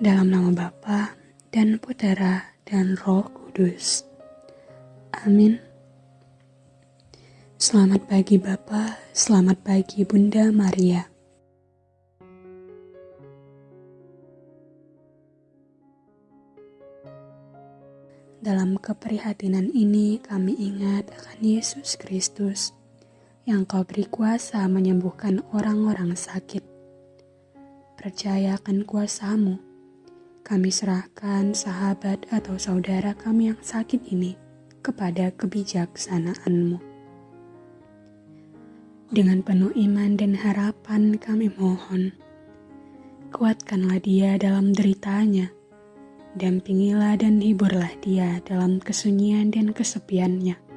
Dalam nama Bapa dan Putera dan Roh Kudus. Amin. Selamat pagi Bapa, selamat pagi Bunda Maria. Dalam keprihatinan ini kami ingat akan Yesus Kristus yang kau beri kuasa menyembuhkan orang-orang sakit. Percaya akan kuasamu, kami serahkan sahabat atau saudara kami yang sakit ini kepada kebijaksanaanmu. Dengan penuh iman dan harapan kami mohon, kuatkanlah dia dalam deritanya, dampingilah dan hiburlah dia dalam kesunyian dan kesepiannya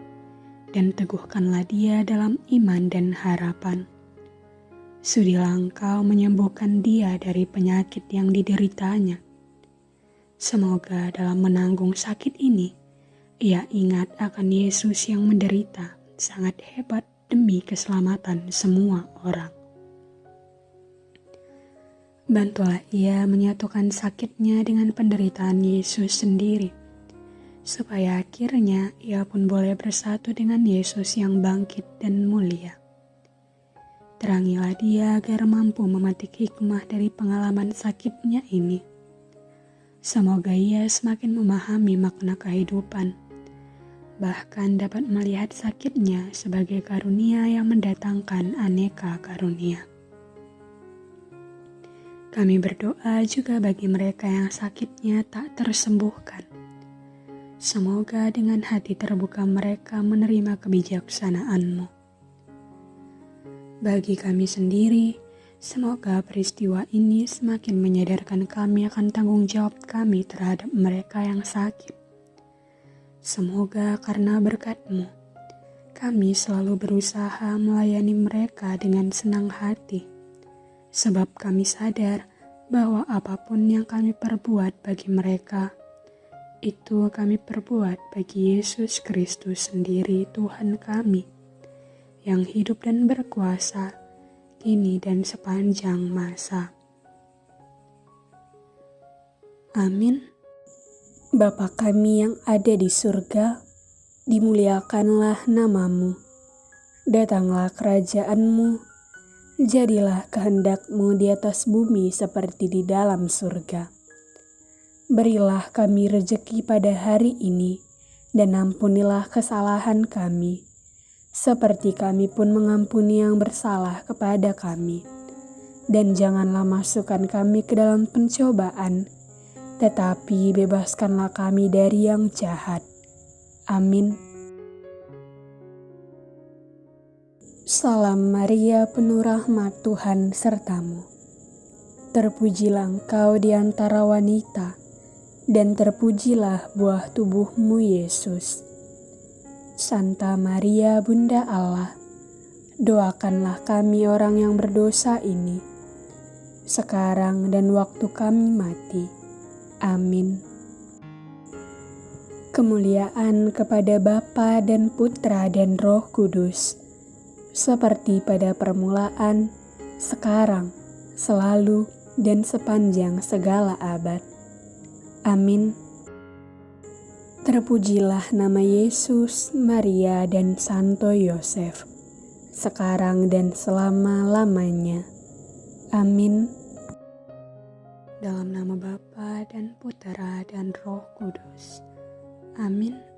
dan teguhkanlah dia dalam iman dan harapan. Sudilah engkau menyembuhkan dia dari penyakit yang dideritanya. Semoga dalam menanggung sakit ini, ia ingat akan Yesus yang menderita sangat hebat demi keselamatan semua orang. Bantulah ia menyatukan sakitnya dengan penderitaan Yesus sendiri supaya akhirnya ia pun boleh bersatu dengan Yesus yang bangkit dan mulia. Terangilah dia agar mampu memetik hikmah dari pengalaman sakitnya ini. Semoga ia semakin memahami makna kehidupan, bahkan dapat melihat sakitnya sebagai karunia yang mendatangkan aneka karunia. Kami berdoa juga bagi mereka yang sakitnya tak tersembuhkan Semoga dengan hati terbuka mereka menerima kebijaksanaanmu. Bagi kami sendiri, semoga peristiwa ini semakin menyadarkan kami akan tanggung jawab kami terhadap mereka yang sakit. Semoga karena berkatmu, kami selalu berusaha melayani mereka dengan senang hati, sebab kami sadar bahwa apa pun yang kami perbuat bagi mereka, itu kami perbuat bagi Yesus Kristus sendiri Tuhan kami, yang hidup dan berkuasa, kini dan sepanjang masa. Amin. Bapa kami yang ada di surga, dimuliakanlah namamu. Datanglah kerajaanmu, jadilah kehendakmu di atas bumi seperti di dalam surga. Berilah kami rejeki pada hari ini, dan ampunilah kesalahan kami, seperti kami pun mengampuni yang bersalah kepada kami. Dan janganlah masukkan kami ke dalam pencobaan, tetapi bebaskanlah kami dari yang jahat. Amin. Salam Maria, penuh rahmat Tuhan sertamu. Terpujilah engkau di antara wanita dan terpujilah buah tubuhmu Yesus. Santa Maria Bunda Allah, doakanlah kami orang yang berdosa ini, sekarang dan waktu kami mati. Amin. Kemuliaan kepada Bapa dan Putra dan Roh Kudus, seperti pada permulaan, sekarang, selalu, dan sepanjang segala abad Amin. Terpujilah nama Yesus, Maria, dan Santo Yosef, sekarang dan selama-lamanya. Amin. Dalam nama Bapa dan Putera dan Roh Kudus. Amin.